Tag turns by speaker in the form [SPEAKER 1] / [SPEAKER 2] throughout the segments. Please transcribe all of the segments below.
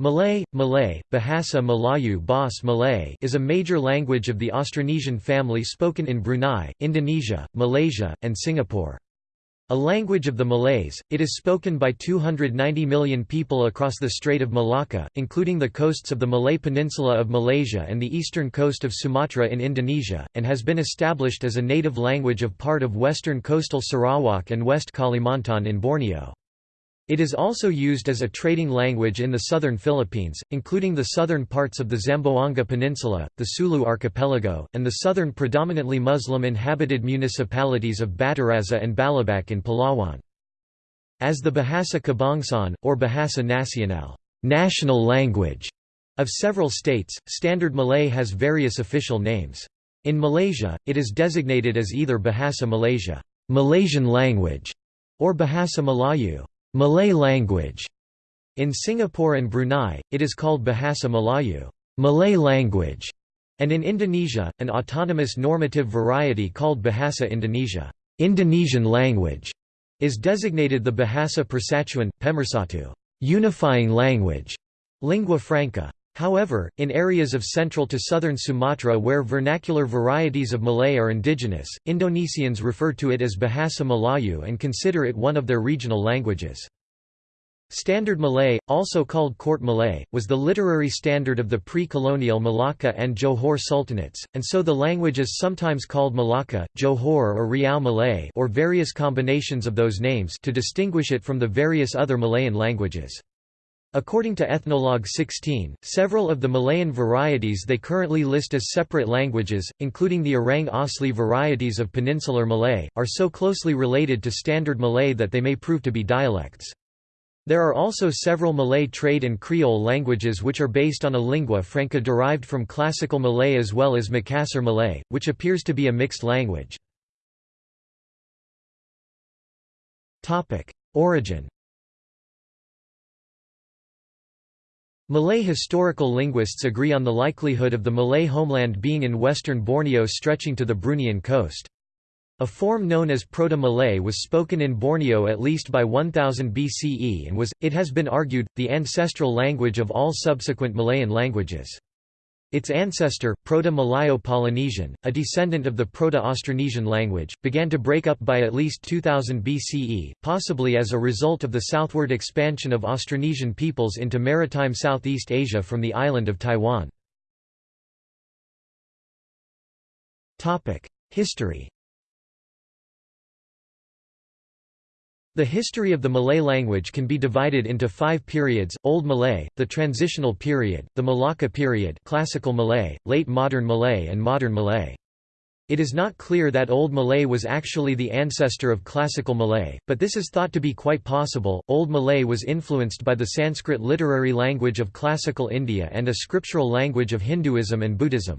[SPEAKER 1] Malay, Malay, Bahasa Melayu Bas Malay is a major language of the Austronesian family spoken in Brunei, Indonesia, Malaysia, and Singapore. A language of the Malays, it is spoken by 290 million people across the Strait of Malacca, including the coasts of the Malay Peninsula of Malaysia and the eastern coast of Sumatra in Indonesia, and has been established as a native language of part of western coastal Sarawak and West Kalimantan in Borneo. It is also used as a trading language in the southern Philippines, including the southern parts of the Zamboanga Peninsula, the Sulu Archipelago, and the southern predominantly Muslim-inhabited municipalities of Bataraza and Balabac in Palawan. As the Bahasa Kebangsaan, or Bahasa Nasional national language of several states, Standard Malay has various official names. In Malaysia, it is designated as either Bahasa Malaysia Malaysian language", or Bahasa Melayu Malay language. In Singapore and Brunei, it is called Bahasa Melayu Malay language", and in Indonesia, an autonomous normative variety called Bahasa Indonesia Indonesian language", is designated the Bahasa Persatuan, Pemersatu unifying language", lingua franca. However, in areas of central to southern Sumatra where vernacular varieties of Malay are indigenous, Indonesians refer to it as Bahasa Melayu and consider it one of their regional languages. Standard Malay, also called Court Malay, was the literary standard of the pre-colonial Malacca and Johor sultanates, and so the language is sometimes called Malacca, Johor or Riau Malay or various combinations of those names to distinguish it from the various other Malayan languages. According to Ethnologue 16, several of the Malayan varieties they currently list as separate languages, including the Orang Asli varieties of Peninsular Malay, are so closely related to Standard Malay that they may prove to be dialects. There are also several Malay trade and Creole languages which are based on a lingua franca derived from Classical Malay as well as Makassar Malay, which appears to be a mixed language. Origin Malay historical linguists agree on the likelihood of the Malay homeland being in western Borneo stretching to the Bruneian coast. A form known as Proto-Malay was spoken in Borneo at least by 1000 BCE and was, it has been argued, the ancestral language of all subsequent Malayan languages. Its ancestor, Proto-Malayo-Polynesian, a descendant of the Proto-Austronesian language, began to break up by at least 2000 BCE, possibly as a result of the southward expansion of Austronesian peoples into maritime Southeast Asia from the island of Taiwan. History The history of the Malay language can be divided into five periods, Old Malay, the Transitional Period, the Malacca period Classical Malay, Late Modern Malay and Modern Malay. It is not clear that Old Malay was actually the ancestor of Classical Malay, but this is thought to be quite possible. Old Malay was influenced by the Sanskrit literary language of Classical India and a scriptural language of Hinduism and Buddhism.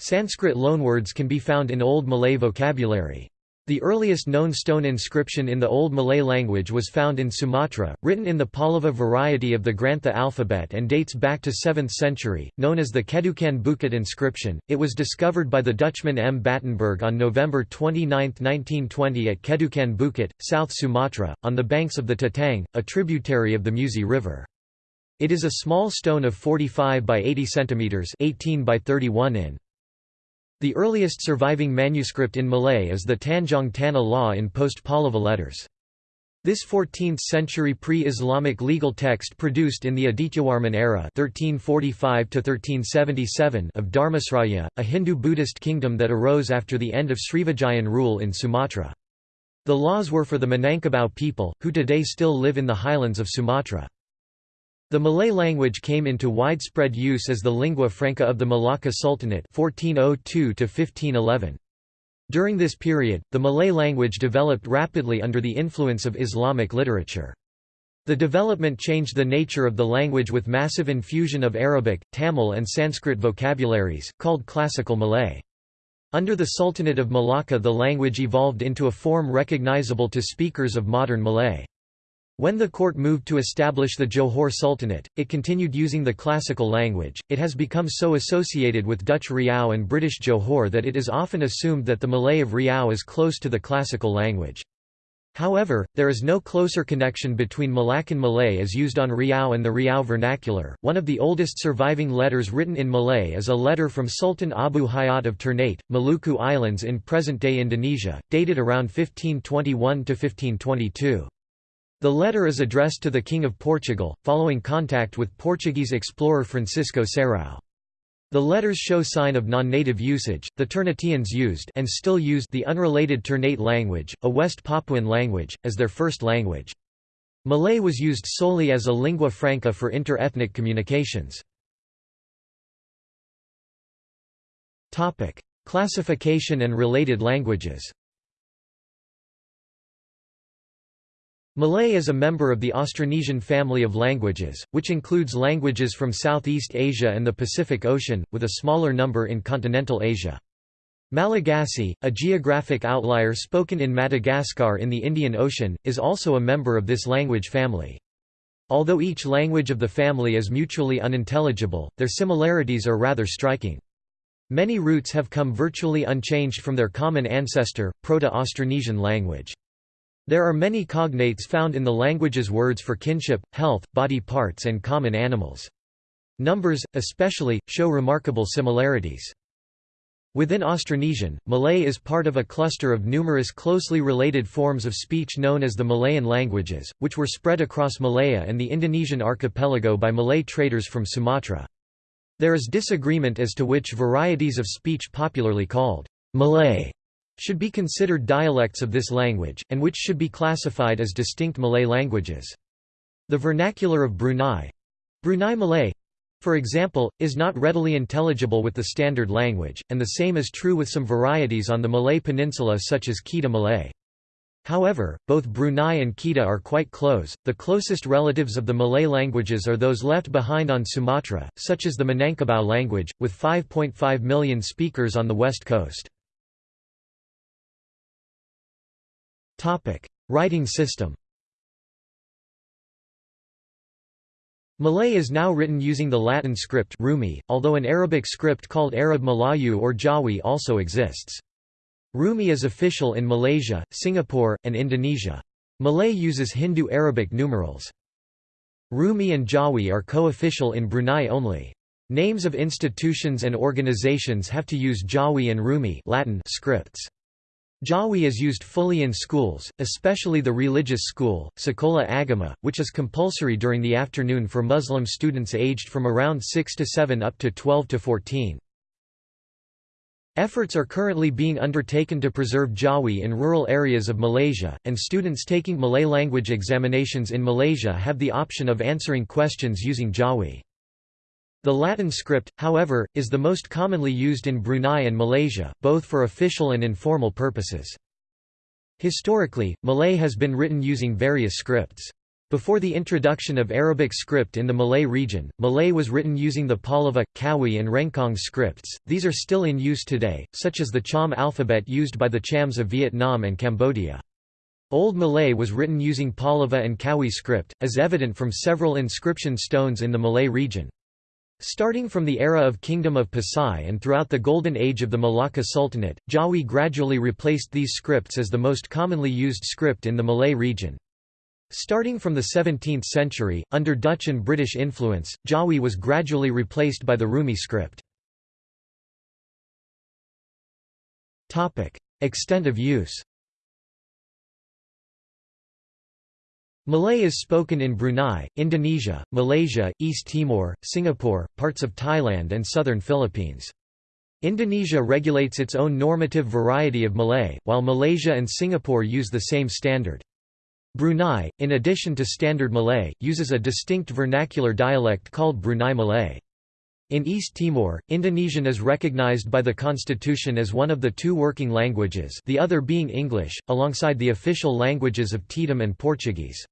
[SPEAKER 1] Sanskrit loanwords can be found in Old Malay vocabulary. The earliest known stone inscription in the Old Malay language was found in Sumatra, written in the Pallava variety of the Grantha alphabet and dates back to 7th century, known as the Kedukan Bukit inscription. It was discovered by the Dutchman M. Batenburg on November 29, 1920 at Kedukan Bukit, South Sumatra, on the banks of the Tatang, a tributary of the Musi River. It is a small stone of 45 by 80 cm 18 by 31 in. The earliest surviving manuscript in Malay is the Tanjung Tanah Law in post-Pallava letters. This 14th-century pre-Islamic legal text produced in the Adityawarman era (1345–1377) of Dharmasraya, a Hindu-Buddhist kingdom that arose after the end of Srivijayan rule in Sumatra. The laws were for the Minangkabau people, who today still live in the highlands of Sumatra. The Malay language came into widespread use as the lingua franca of the Malacca Sultanate 1402 -1511. During this period, the Malay language developed rapidly under the influence of Islamic literature. The development changed the nature of the language with massive infusion of Arabic, Tamil and Sanskrit vocabularies, called Classical Malay. Under the Sultanate of Malacca the language evolved into a form recognizable to speakers of modern Malay. When the court moved to establish the Johor Sultanate, it continued using the classical language. It has become so associated with Dutch Riau and British Johor that it is often assumed that the Malay of Riau is close to the classical language. However, there is no closer connection between Malaccan Malay as used on Riau and the Riau vernacular. One of the oldest surviving letters written in Malay is a letter from Sultan Abu Hayat of Ternate, Maluku Islands in present-day Indonesia, dated around 1521 to 1522. The letter is addressed to the King of Portugal, following contact with Portuguese explorer Francisco Serrao. The letters show sign of non-native usage. The Ternateans used and still use the unrelated Ternate language, a West Papuan language, as their first language. Malay was used solely as a lingua franca for inter-ethnic communications. Topic: Classification and related languages. Malay is a member of the Austronesian family of languages, which includes languages from Southeast Asia and the Pacific Ocean, with a smaller number in continental Asia. Malagasy, a geographic outlier spoken in Madagascar in the Indian Ocean, is also a member of this language family. Although each language of the family is mutually unintelligible, their similarities are rather striking. Many roots have come virtually unchanged from their common ancestor, Proto-Austronesian language. There are many cognates found in the language's words for kinship, health, body parts and common animals. Numbers, especially, show remarkable similarities. Within Austronesian, Malay is part of a cluster of numerous closely related forms of speech known as the Malayan languages, which were spread across Malaya and the Indonesian archipelago by Malay traders from Sumatra. There is disagreement as to which varieties of speech popularly called Malay should be considered dialects of this language, and which should be classified as distinct Malay languages. The vernacular of Brunei—Brunei Malay, for example, is not readily intelligible with the standard language, and the same is true with some varieties on the Malay peninsula such as Kedah Malay. However, both Brunei and Kedah are quite close. The closest relatives of the Malay languages are those left behind on Sumatra, such as the Minangkabau language, with 5.5 million speakers on the west coast. Writing system. Malay is now written using the Latin script Rumi, although an Arabic script called Arab Malayu or Jawi also exists. Rumi is official in Malaysia, Singapore, and Indonesia. Malay uses Hindu-Arabic numerals. Rumi and Jawi are co-official in Brunei only. Names of institutions and organizations have to use Jawi and Rumi Latin scripts. Jawi is used fully in schools, especially the religious school, Sekolah Agama, which is compulsory during the afternoon for Muslim students aged from around 6 to 7 up to 12 to 14. Efforts are currently being undertaken to preserve Jawi in rural areas of Malaysia, and students taking Malay language examinations in Malaysia have the option of answering questions using Jawi. The Latin script, however, is the most commonly used in Brunei and Malaysia, both for official and informal purposes. Historically, Malay has been written using various scripts. Before the introduction of Arabic script in the Malay region, Malay was written using the Pallava, Kawi and Rencong scripts. These are still in use today, such as the Cham alphabet used by the Chams of Vietnam and Cambodia. Old Malay was written using Pallava and Kawi script, as evident from several inscription stones in the Malay region. Starting from the era of Kingdom of Pasai and throughout the Golden Age of the Malacca Sultanate, Jawi gradually replaced these scripts as the most commonly used script in the Malay region. Starting from the 17th century, under Dutch and British influence, Jawi was gradually replaced by the Rumi script. Extent of use Malay is spoken in Brunei, Indonesia, Malaysia, East Timor, Singapore, parts of Thailand and southern Philippines. Indonesia regulates its own normative variety of Malay, while Malaysia and Singapore use the same standard. Brunei, in addition to Standard Malay, uses a distinct vernacular dialect called Brunei Malay. In East Timor, Indonesian is recognized by the constitution as one of the two working languages the other being English, alongside the official languages of Tetum and Portuguese.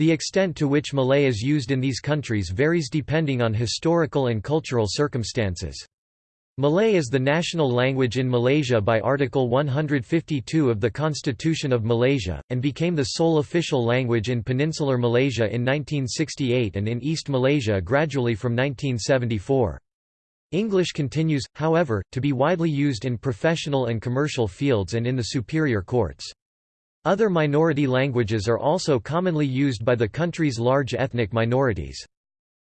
[SPEAKER 1] The extent to which Malay is used in these countries varies depending on historical and cultural circumstances. Malay is the national language in Malaysia by Article 152 of the Constitution of Malaysia, and became the sole official language in peninsular Malaysia in 1968 and in East Malaysia gradually from 1974. English continues, however, to be widely used in professional and commercial fields and in the superior courts. Other minority languages are also commonly used by the country's large ethnic minorities.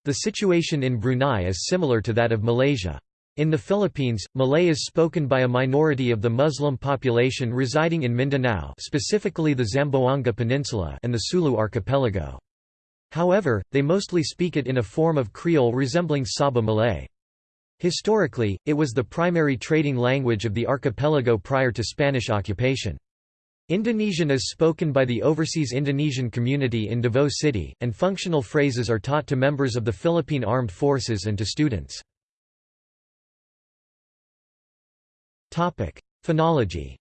[SPEAKER 1] The situation in Brunei is similar to that of Malaysia. In the Philippines, Malay is spoken by a minority of the Muslim population residing in Mindanao specifically the Zamboanga Peninsula and the Sulu archipelago. However, they mostly speak it in a form of Creole resembling Sabah Malay. Historically, it was the primary trading language of the archipelago prior to Spanish occupation. Indonesian is spoken by the overseas Indonesian community in Davao City, and functional phrases are taught to members of the Philippine Armed Forces and to students. Phonology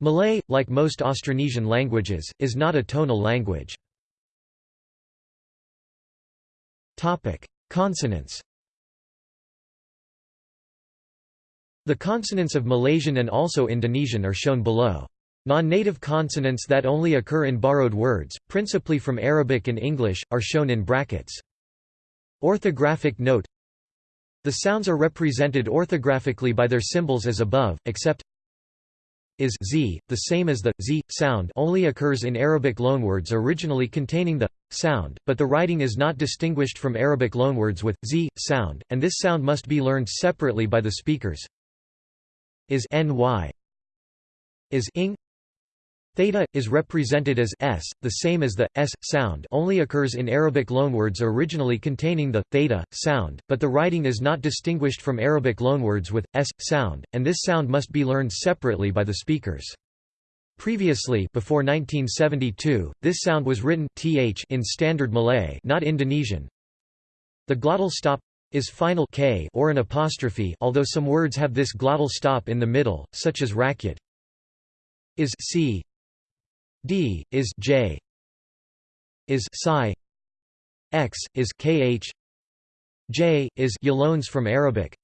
[SPEAKER 1] Malay, like most Austronesian languages, is not a tonal language. Consonants The consonants of Malaysian and also Indonesian are shown below. Non-native consonants that only occur in borrowed words, principally from Arabic and English, are shown in brackets. Orthographic note the sounds are represented orthographically by their symbols as above, except is z, the same as the z sound only occurs in Arabic loanwords originally containing the sound, but the writing is not distinguished from Arabic loanwords with z sound, and this sound must be learned separately by the speakers. Is ny is ing Theta, is represented as s, the same as the s sound only occurs in Arabic loanwords originally containing the theta sound, but the writing is not distinguished from Arabic loanwords with s sound, and this sound must be learned separately by the speakers. Previously before 1972, this sound was written th in Standard Malay not Indonesian. The glottal stop is final k or an apostrophe although some words have this glottal stop in the middle, such as rakyat is c d is j is psi x is kh j is loans from Arabic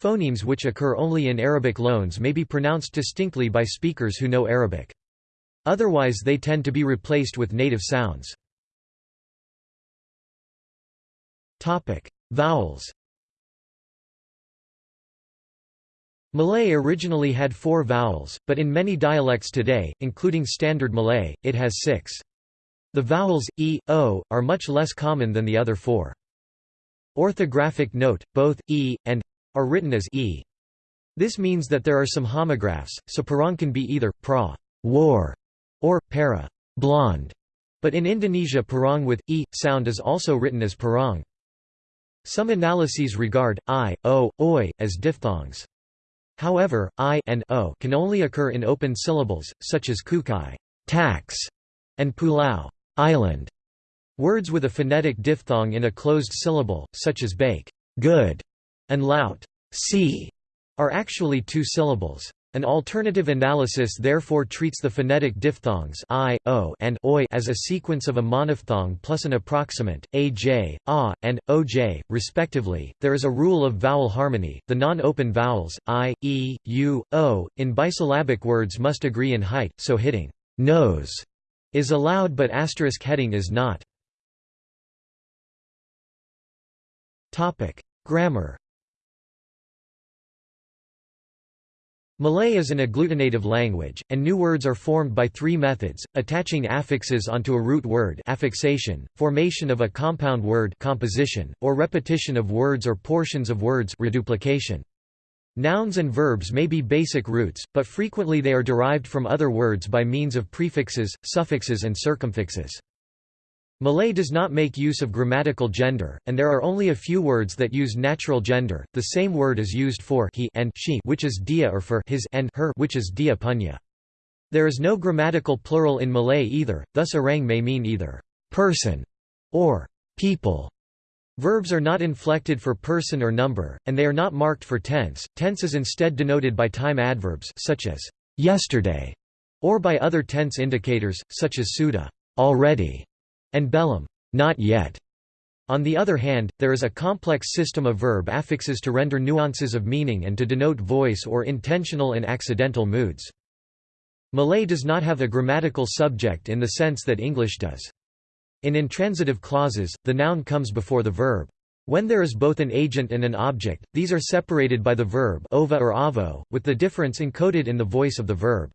[SPEAKER 1] Phonemes which occur only in Arabic loans may be pronounced distinctly by speakers who know Arabic. Otherwise they tend to be replaced with native sounds. Vowels Malay originally had four vowels, but in many dialects today, including Standard Malay, it has six. The vowels, e, o, are much less common than the other four. Orthographic note, both, e, and are written as e. This means that there are some homographs, so parang can be either, pra war, or, para blonde, but in Indonesia parang with, e, sound is also written as parang. Some analyses regard, i, o, oi, as diphthongs. However, i and o can only occur in open syllables, such as kukai tax, and pulau island. Words with a phonetic diphthong in a closed syllable, such as bake good, and laut see, are actually two syllables. An alternative analysis therefore treats the phonetic diphthongs i, o, and oi as a sequence of a monophthong plus an approximant, aj, a, and oj, respectively. There is a rule of vowel harmony. The non-open vowels i, e, u, o in bisyllabic words must agree in height, so hitting nose is allowed but asterisk heading is not. Topic: Grammar Malay is an agglutinative language, and new words are formed by three methods, attaching affixes onto a root word affixation, formation of a compound word composition, or repetition of words or portions of words reduplication. Nouns and verbs may be basic roots, but frequently they are derived from other words by means of prefixes, suffixes and circumfixes. Malay does not make use of grammatical gender, and there are only a few words that use natural gender. The same word is used for he and she, which is dia, or for his and her, which is dia punya. There is no grammatical plural in Malay either, thus orang may mean either person or people. Verbs are not inflected for person or number, and they are not marked for tense. Tense is instead denoted by time adverbs such as yesterday, or by other tense indicators such as sudah, already and belum not yet. On the other hand, there is a complex system of verb affixes to render nuances of meaning and to denote voice or intentional and accidental moods. Malay does not have a grammatical subject in the sense that English does. In intransitive clauses, the noun comes before the verb. When there is both an agent and an object, these are separated by the verb ova or avo, with the difference encoded in the voice of the verb.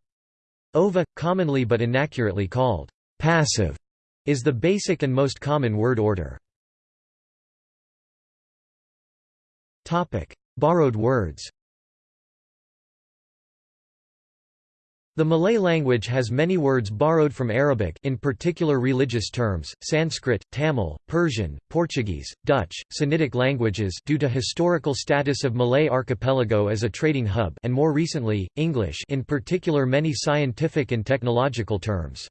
[SPEAKER 1] Ova, commonly but inaccurately called passive, is the basic and most common word order. Topic: Borrowed words The Malay language has many words borrowed from Arabic in particular religious terms, Sanskrit, Tamil, Persian, Portuguese, Dutch, Sinitic languages due to historical status of Malay archipelago as a trading hub and more recently, English in particular many scientific and technological terms.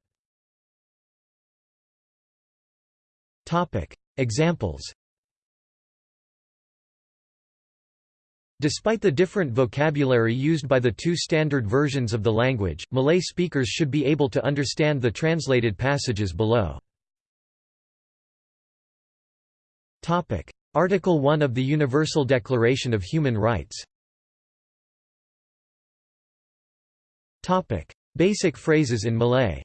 [SPEAKER 1] Examples. Despite the different vocabulary used by the two standard versions of the language, Malay speakers should be able to understand the translated passages below. Article 1 of the Universal Declaration of Human Rights. Basic phrases in Malay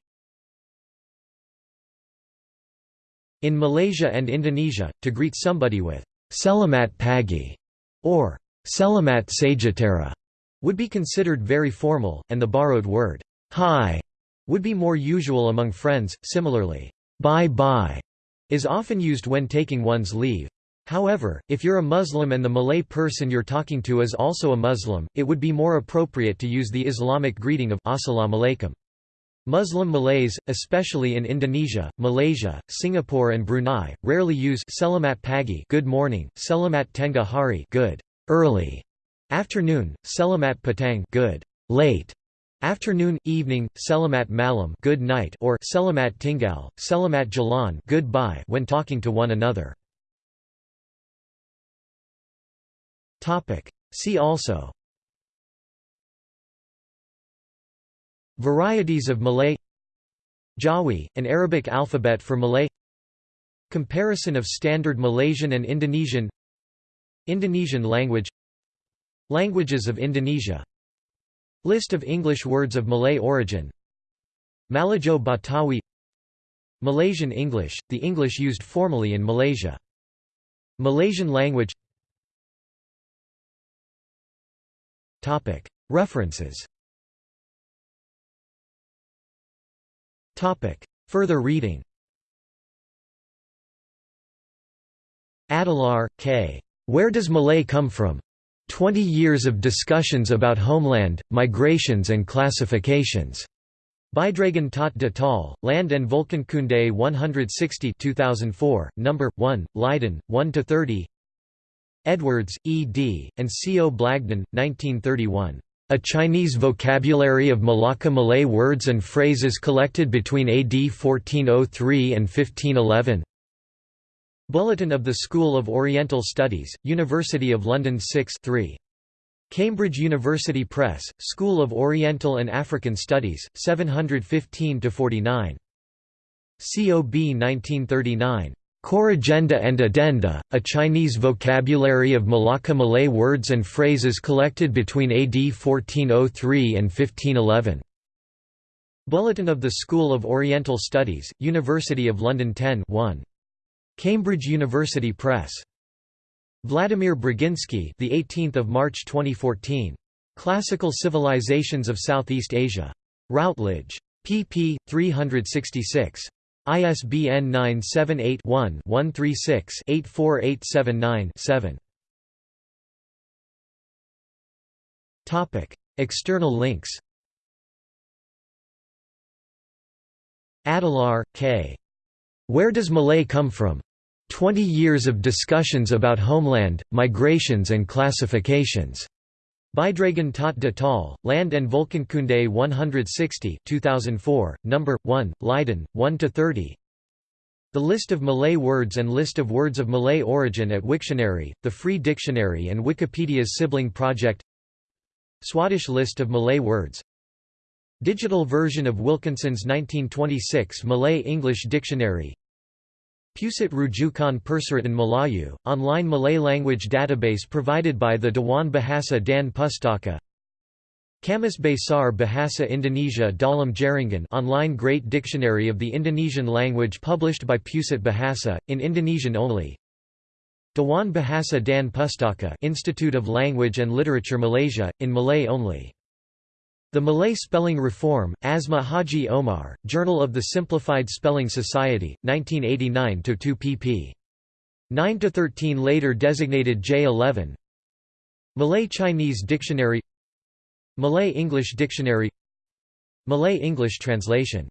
[SPEAKER 1] In Malaysia and Indonesia, to greet somebody with Selamat pagi or Selamat Sejahtera would be considered very formal, and the borrowed word hi would be more usual among friends. Similarly, bye bye is often used when taking one's leave. However, if you're a Muslim and the Malay person you're talking to is also a Muslim, it would be more appropriate to use the Islamic greeting of Assalamu alaikum. Muslim Malays, especially in Indonesia, Malaysia, Singapore and Brunei, rarely use Selamat pagi good morning, Selamat tengah hari good early afternoon, selamat petang good late afternoon, evening, selamat malam good night or selamat tinggal, selamat jalan goodbye when talking to one another. Topic. See also Varieties of Malay Jawi, an Arabic alphabet for Malay Comparison of Standard Malaysian and Indonesian Indonesian language Languages of Indonesia List of English words of Malay origin Malajo Batawi Malaysian English, the English used formally in Malaysia. Malaysian language References Further reading Adelaar, K. Where Does Malay Come From? Twenty Years of Discussions About Homeland, Migrations and Classifications. Bijdragen tot de taal, Land and Volkenkunde 160 2004, number 1, Leiden, 1–30 Edwards, E. D., and C. O. Blagden, 1931. A Chinese Vocabulary of Malacca Malay Words and Phrases Collected Between AD 1403 and 1511 Bulletin of the School of Oriental Studies, University of London 6 3. Cambridge University Press, School of Oriental and African Studies, 715–49. COB 1939. Corrigenda and Addenda, A Chinese Vocabulary of Malacca Malay Words and Phrases Collected Between AD 1403 and 1511. Bulletin of the School of Oriental Studies, University of London 10 1. Cambridge University Press. Vladimir Braginsky, the 18th of March 2014. Classical Civilizations of Southeast Asia. Routledge. pp. 366. ISBN 978-1-136-84879-7. Topic: External links. Adelaar, K. Where Does Malay Come From? Twenty Years of Discussions About Homeland, Migrations and Classifications. Bijdragen tot de taal, Land and Volkenkunde 160 2004, number 1, Leiden, 1–30 The list of Malay words and list of words of Malay origin at Wiktionary, the Free Dictionary and Wikipedia's sibling project. Swadesh list of Malay words. Digital version of Wilkinson's 1926 Malay-English Dictionary Pusat Rujukan Persuratan Melayu, online Malay language database provided by the Dewan Bahasa dan Pustaka Kamus Besar Bahasa Indonesia Dalam Jaringan online Great Dictionary of the Indonesian language published by Pusat Bahasa, in Indonesian only
[SPEAKER 2] Dewan Bahasa dan Pustaka Institute of Language and Literature Malaysia, in Malay only. The Malay Spelling Reform, Asma Haji Omar, Journal of the Simplified Spelling Society, 1989–2 pp. 9–13 later designated J11 Malay-Chinese Dictionary Malay-English Dictionary Malay-English translation